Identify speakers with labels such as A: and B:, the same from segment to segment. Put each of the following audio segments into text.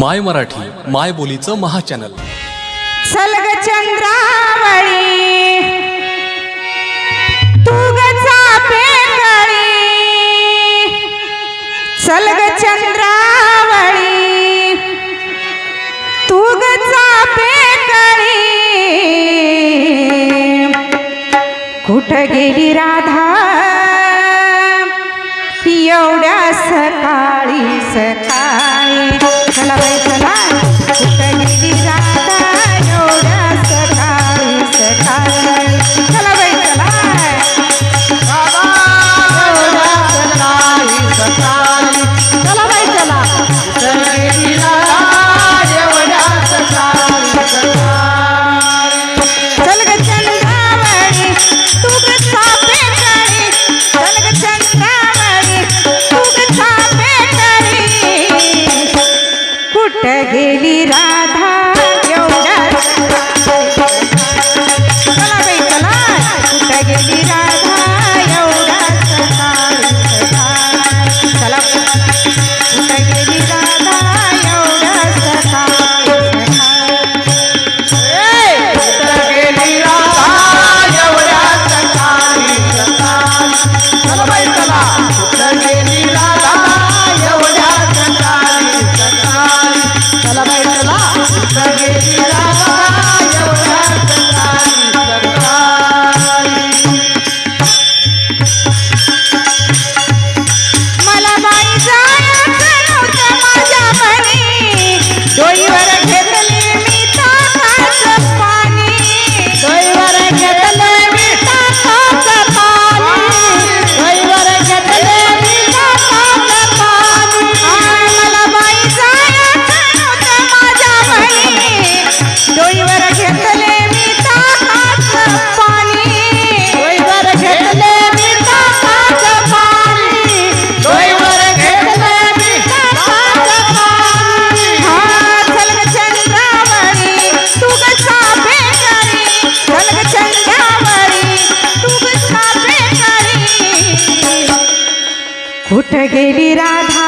A: माय मराठी माय बोलीचं महाचॅनल.
B: सलग चंद्रावळी तू सलग चंद्रावळी तू कुठ गेली राधा? एवढ्या सकाळी सकाळी. गेली राधा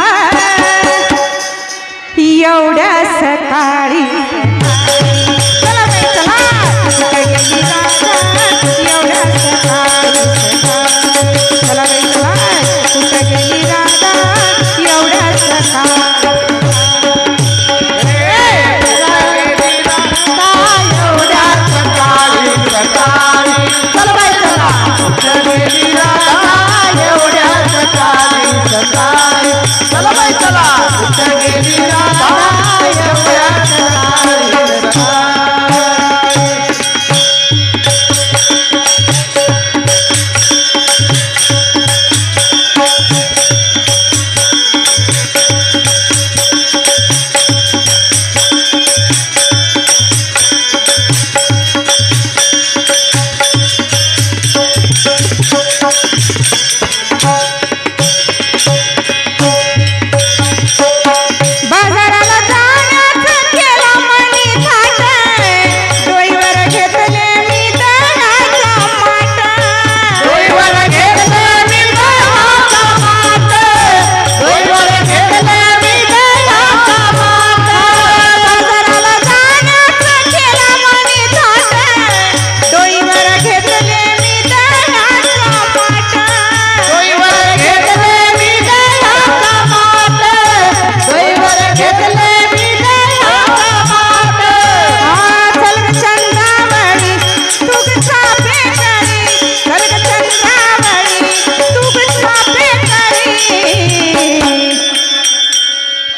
B: एवढ्या सकाळी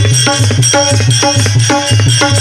C: Thank
B: you.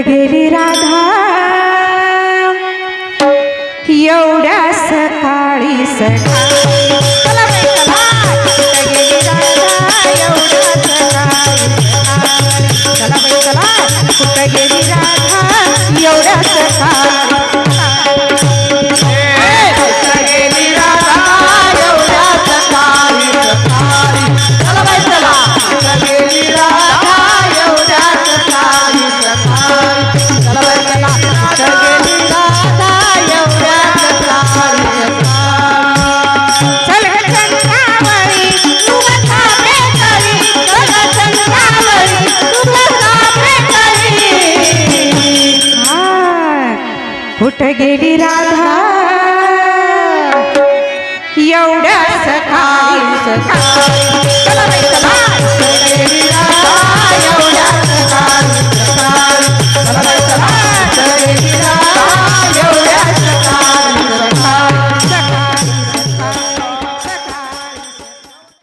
B: गेली राधा. एवढ्या सकाळी सकाळी चल